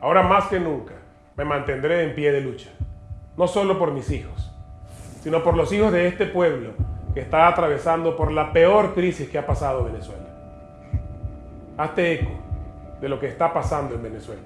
Ahora más que nunca me mantendré en pie de lucha, no solo por mis hijos, sino por los hijos de este pueblo que está atravesando por la peor crisis que ha pasado Venezuela. Hazte eco de lo que está pasando en Venezuela.